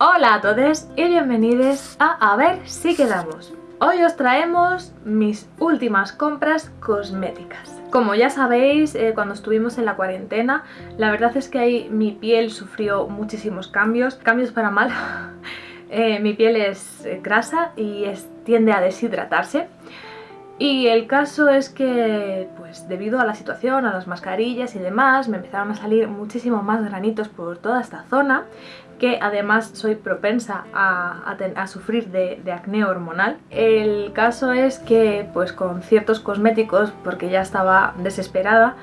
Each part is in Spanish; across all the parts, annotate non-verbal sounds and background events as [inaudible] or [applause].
Hola a todos y bienvenidos a A ver si quedamos. Hoy os traemos mis últimas compras cosméticas. Como ya sabéis, eh, cuando estuvimos en la cuarentena, la verdad es que ahí mi piel sufrió muchísimos cambios, cambios para mal. [laughs] Eh, mi piel es eh, grasa y tiende a deshidratarse. Y el caso es que, pues debido a la situación, a las mascarillas y demás, me empezaron a salir muchísimo más granitos por toda esta zona, que además soy propensa a, sufrir de, acné hormonal. El caso es que, pues con ciertos cosméticos, porque ya estaba desesperada,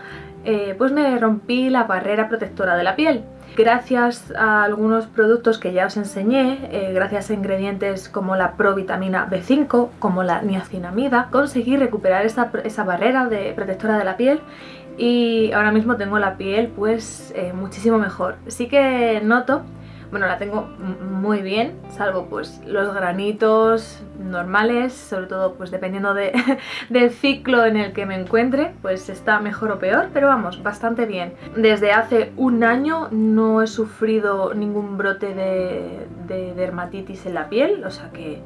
eh, pues me rompí la barrera protectora de la piel. Gracias a algunos productos que ya os enseñé, eh, gracias a ingredientes como la provitamina B5, como la niacinamida, conseguí recuperar esa, barrera de, protectora de la piel y ahora mismo tengo la piel pues eh, muchísimo mejor. Sí que noto bueno, la tengo muy bien, salvo pues los granitos normales, sobre todo pues dependiendo [laughs] del ciclo en el que me encuentre, pues está mejor o peor, pero vamos, bastante bien. Desde hace un año no he sufrido ningún brote de, de dermatitis en la piel, o sea que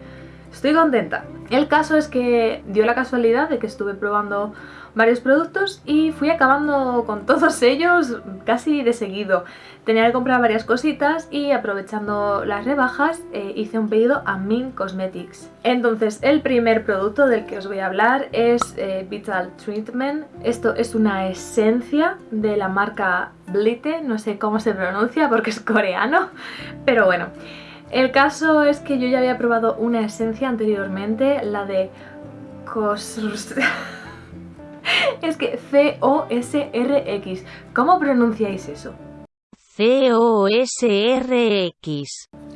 estoy contenta. El caso es que dio la casualidad de que estuve probando varios productos y fui acabando con [laughs] todos ellos casi de seguido. Tenía que comprar varias cositas y aprovechando las rebajas eh, hice un pedido a Min Cosmetics. Entonces el primer producto del que os voy a hablar es eh, Vital Treatment. Esto es una esencia de la marca Blite, no sé cómo se pronuncia porque es coreano, pero bueno. El caso es que yo ya había probado una esencia anteriormente, la de Cos... [laughs] es que C-O-S-R-X. ¿Cómo pronunciáis eso? C-O-S-R-X.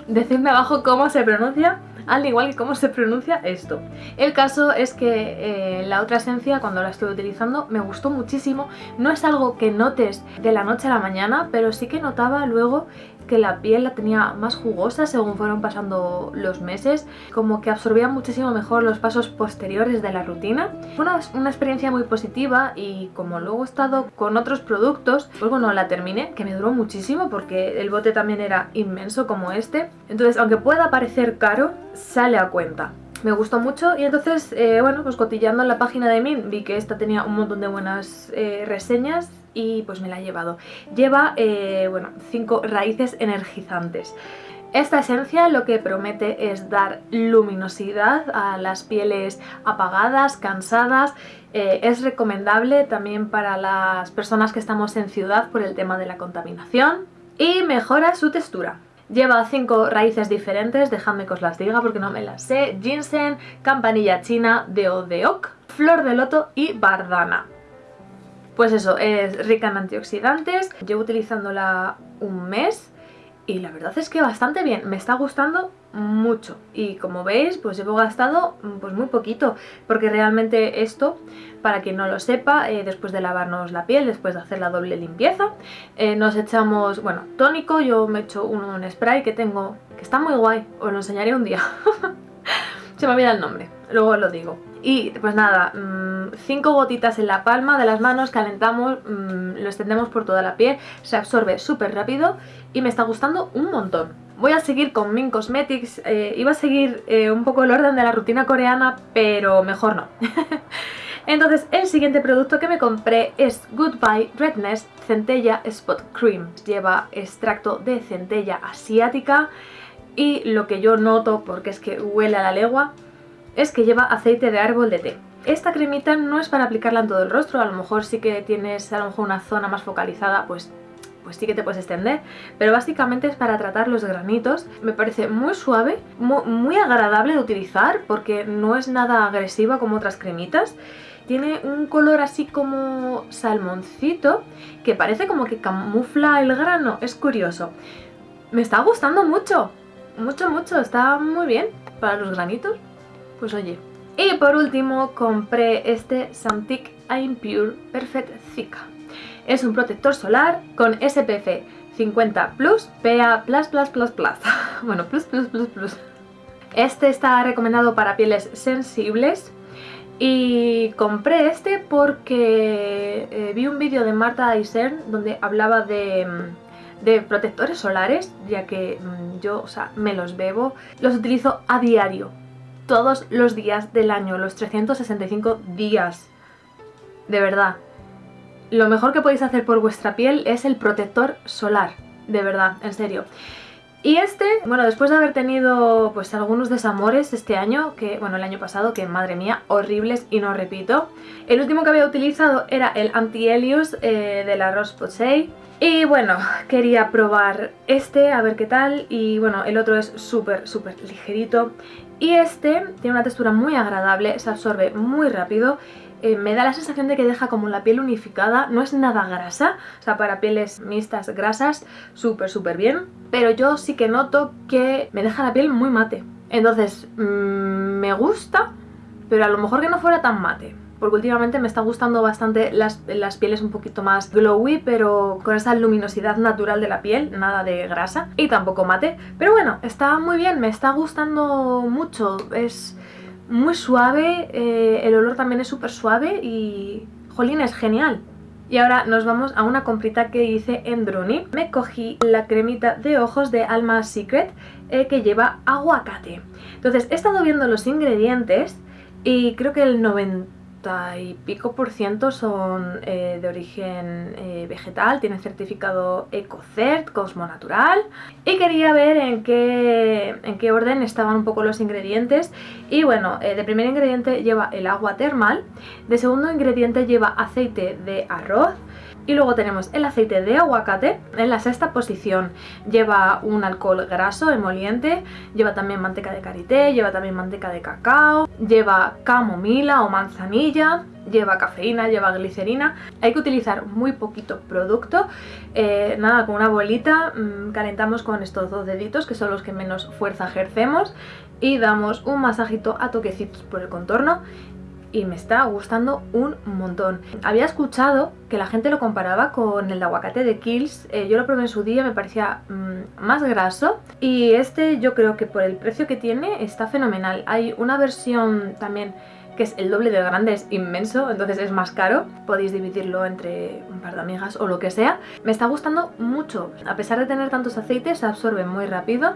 Decidme abajo cómo se pronuncia, al igual que cómo se pronuncia esto. El caso es que eh, la otra esencia, cuando la estuve utilizando, me gustó muchísimo. No es algo que notes de la noche a la mañana, pero sí que notaba luego que la piel la tenía más jugosa según fueron pasando los meses, como que absorbía muchísimo mejor los pasos posteriores de la rutina. Fue una, una, experiencia muy positiva y como luego he estado con otros productos, pues bueno, la terminé, que me duró muchísimo porque el bote también era inmenso como este. Entonces, aunque pueda parecer caro, sale a cuenta me gustó mucho y entonces, eh, bueno, pues cotillando en la página de Min vi que esta tenía un montón de buenas eh, reseñas y pues me la he llevado. Lleva, eh, bueno, cinco raíces energizantes. Esta esencia lo que promete es dar luminosidad a las pieles apagadas, cansadas. Eh, es recomendable también para las personas que estamos en ciudad por el tema de la contaminación. Y mejora su textura. Lleva cinco raíces diferentes, dejadme que os las diga porque no me las sé. Ginseng, campanilla china, deodeok, flor de loto y bardana. Pues eso, es rica en antioxidantes, llevo utilizándola un mes y la verdad es que bastante bien, me está gustando mucho. Y como veis pues llevo gastado mm, pues muy poquito porque realmente esto para quien no lo sepa eh, después de lavarnos la piel después de hacer la doble limpieza eh, nos echamos bueno tónico yo me echo un, spray que tengo que está muy guay os lo enseñaré un día. [laughs] Se me olvida el nombre luego lo digo y pues nada, mm, cinco gotitas en la palma de las manos, calentamos, mm, lo extendemos por toda la piel, se absorbe súper rápido y me está gustando un montón. Voy a seguir con Min Cosmetics, eh, iba a seguir eh, un poco el orden de la rutina coreana, pero mejor no. [laughs] Entonces el siguiente producto que me compré es Goodbye Redness Centella Spot Cream. Lleva extracto de centella asiática y lo que yo noto, porque es que huele a la legua, es que lleva aceite de árbol de té. Esta cremita no es para aplicarla en todo el rostro, a lo mejor sí que tienes a lo mejor una zona más focalizada, pues pues sí que te puedes extender, pero básicamente es para tratar los granitos. Me parece muy suave, muy, agradable de utilizar porque no es nada agresiva como otras cremitas. Tiene un color así como salmoncito que parece como que camufla el grano, es curioso. Me está gustando mucho, mucho, mucho, está muy bien para los granitos pues oye. Y por último compré este Santic Impure Perfect Thick. Es un protector solar con SPF 50 Plus, PA++++. [laughs] bueno, plus, plus, plus, plus. Este está recomendado para pieles sensibles y compré este porque eh, vi un vídeo de Marta Eisern donde hablaba de, de protectores solares, ya que mm, yo, o sea, me los bebo, los utilizo a diario, todos los días del año, los 365 días, de verdad. Lo mejor que podéis hacer por vuestra piel es el protector solar, de verdad, en serio. Y este, bueno, después de haber tenido pues algunos desamores este año, que bueno, el año pasado, que madre mía, horribles y no repito. El último que había utilizado era el Anti-Helios eh, de la Rose Posay. Y bueno, [laughs] quería probar este, a ver qué tal. Y bueno, el otro es súper, súper ligerito. Y este tiene una textura muy agradable, se absorbe muy rápido eh, me da la sensación de que deja como la piel unificada, no es nada grasa, o sea, para pieles mixtas grasas, súper, súper bien, pero yo sí que noto que me deja la piel muy mate. Entonces, mm, me gusta, pero a lo mejor que no fuera tan mate porque últimamente me está gustando bastante las, las, pieles un poquito más glowy, pero con esa luminosidad natural de la piel, nada de grasa, y tampoco mate. Pero bueno, está muy bien, me está gustando mucho, es muy suave, eh, el olor también es súper suave y... Jolín, es genial. Y ahora nos vamos a una comprita que hice en Druni. Me cogí la cremita de ojos de Alma Secret eh, que lleva aguacate. Entonces he estado viendo los ingredientes y creo que el 90 y pico por ciento son eh, de origen eh, vegetal, tienen certificado EcoCert, Cosmo Natural. Y quería ver en qué, en qué orden estaban un poco los ingredientes. Y bueno, eh, de primer ingrediente lleva el agua termal, de segundo ingrediente lleva aceite de arroz, y luego tenemos el aceite de aguacate, en la sexta posición. Lleva un alcohol graso emoliente, lleva también manteca de karité, lleva también manteca de cacao, lleva camomila o manzanilla, lleva cafeína, lleva glicerina. Hay que utilizar muy poquito producto, eh, nada, con una bolita mm, calentamos con estos dos deditos que son los que menos fuerza ejercemos y damos un masajito a toquecitos por el contorno y me está gustando un montón. Había escuchado que la gente lo comparaba con el aguacate de Kills, eh, yo lo probé en su día, me parecía mm, más graso y este yo creo que por el precio que tiene está fenomenal. Hay una versión también que es el doble de grande, es inmenso, entonces es más caro. Podéis dividirlo entre un par de amigas o lo que sea. Me está gustando mucho. A pesar de tener tantos aceites, se absorbe muy rápido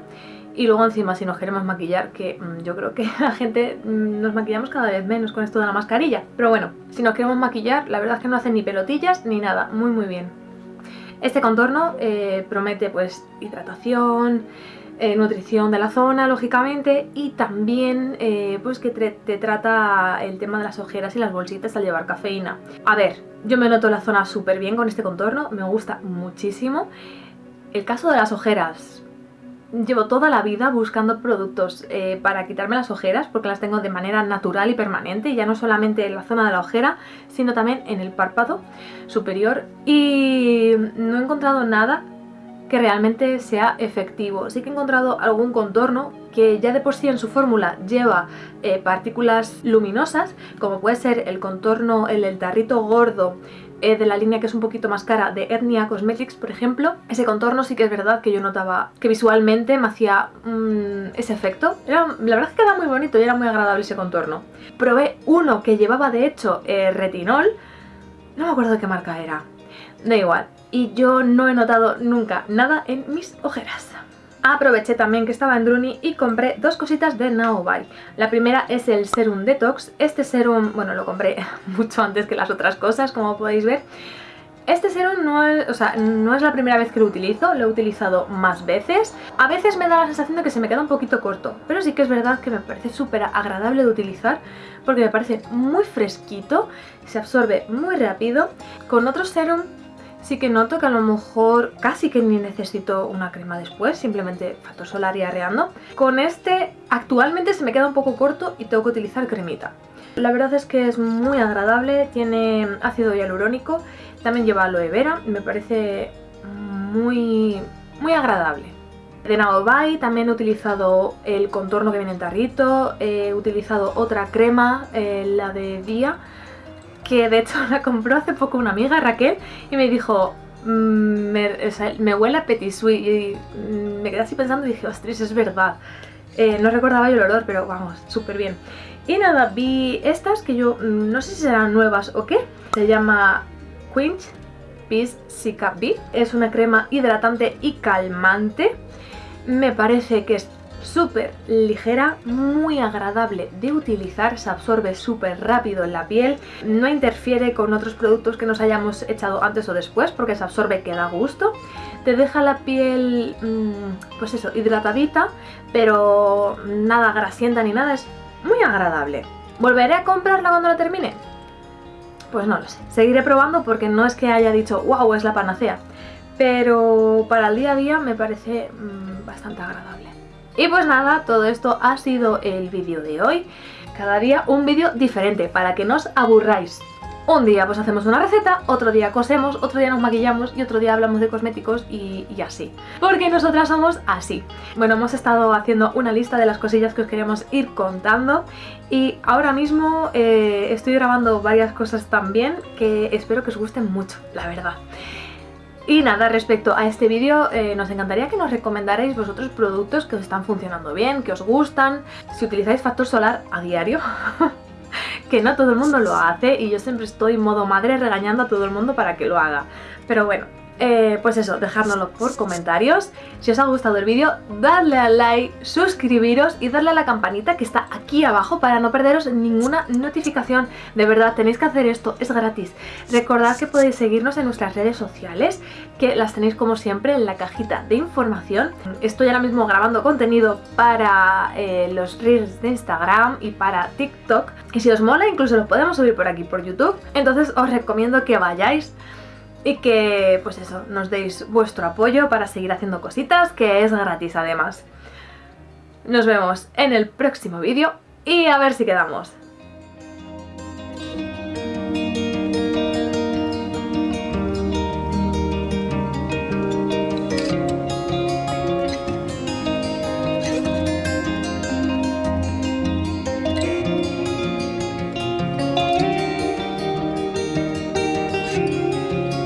y luego encima si nos queremos maquillar, que mm, yo creo que [laughs] la gente mm, nos maquillamos cada vez menos con esto de la mascarilla. Pero bueno, si nos queremos maquillar, la verdad es que no hacen ni pelotillas ni nada, muy muy bien. Este contorno eh, promete pues hidratación, eh, nutrición de la zona, lógicamente, y también eh, pues que te, trata el tema de las ojeras y las bolsitas al llevar cafeína. A ver, yo me noto la zona súper bien con este contorno, me gusta muchísimo. El caso de las ojeras, llevo toda la vida buscando productos eh, para quitarme las ojeras porque las tengo de manera natural y permanente, ya no solamente en la zona de la ojera, sino también en el párpado superior y no he encontrado nada que realmente sea efectivo. Sí que he encontrado algún contorno que ya de por sí en su fórmula lleva eh, partículas luminosas, como puede ser el contorno, el tarrito gordo eh, de la línea que es un poquito más cara de Etnia Cosmetics, por ejemplo. Ese contorno sí que es verdad que yo notaba que visualmente me hacía mm, ese efecto. Era, la verdad es que quedaba muy bonito y era muy agradable ese contorno. Probé uno que llevaba de hecho eh, retinol, no me acuerdo de qué marca era, da igual. Y yo no he notado nunca nada en mis ojeras. Aproveché también que estaba en Druni y compré dos cositas de Naobai. La primera es el Serum Detox. Este serum, bueno, lo compré [laughs] mucho antes que las otras cosas, como podéis ver. Este serum no es, la primera vez que lo utilizo, lo he utilizado más veces. A veces me da la sensación de que se me queda un poquito corto, pero sí que es verdad que me parece súper agradable de utilizar porque me parece muy fresquito, se absorbe muy rápido. Con otro serum sí que noto que a lo mejor casi que ni necesito una crema después, simplemente factor solar y arreando. Con este actualmente se me queda un poco corto y tengo que utilizar cremita. La verdad es que es muy agradable, tiene ácido hialurónico, también lleva aloe vera, me parece muy, muy agradable. De Naobai también he utilizado el contorno que viene en tarrito, he utilizado otra crema, eh, la de Día, que de hecho la compró hace poco una amiga, Raquel, y me dijo, mm, me, huele a Petit Suisse, y me quedé así pensando y dije, ostras, es verdad. Eh, no recordaba yo el olor, pero vamos, súper bien. Y nada, vi estas que yo mm, no sé si serán nuevas o qué. Se llama Quinch Peace Sika B. Es una crema hidratante y calmante. Me parece que es súper ligera, muy agradable de utilizar, se absorbe súper rápido en la piel, no interfiere con otros productos que nos hayamos echado antes o después porque se absorbe que da gusto, te deja la piel, mm, pues eso, hidratadita, pero nada grasienta ni nada, es muy agradable. ¿Volveré a comprarla cuando la termine? Pues no lo sé, seguiré probando porque no es que haya dicho wow, es la panacea, pero para el día a día me parece mm, bastante agradable. Y pues nada, todo esto ha sido el vídeo de hoy. Cada día un vídeo diferente para que no os aburráis. Un día pues hacemos una receta, otro día cosemos, otro día nos maquillamos y otro día hablamos de cosméticos y, así. Porque nosotras somos así. Bueno, hemos estado haciendo una lista de las cosillas que os queremos ir contando y ahora mismo eh, estoy grabando varias cosas también que espero que os gusten mucho, la verdad. Y nada, respecto a este vídeo, eh, nos encantaría que nos recomendarais vosotros productos que os están funcionando bien, que os gustan, si utilizáis factor solar a diario, [laughs] que no todo el mundo lo hace y yo siempre estoy modo madre regañando a todo el mundo para que lo haga. Pero bueno, eh, pues eso, dejárnoslo por comentarios. Si os ha gustado el vídeo, dadle al like, suscribiros y darle a la campanita que está aquí abajo para no perderos ninguna notificación. De verdad, tenéis que hacer esto, es gratis. Recordad que podéis seguirnos en nuestras redes sociales, que las tenéis como siempre en la cajita de información. Estoy ahora mismo grabando contenido para eh, los reels de Instagram y para TikTok. Y si os mola, incluso lo podemos subir por aquí, por YouTube. Entonces os recomiendo que vayáis y que pues eso, nos deis vuestro apoyo para seguir haciendo cositas, que es gratis además. Nos vemos en el próximo vídeo y a ver si quedamos.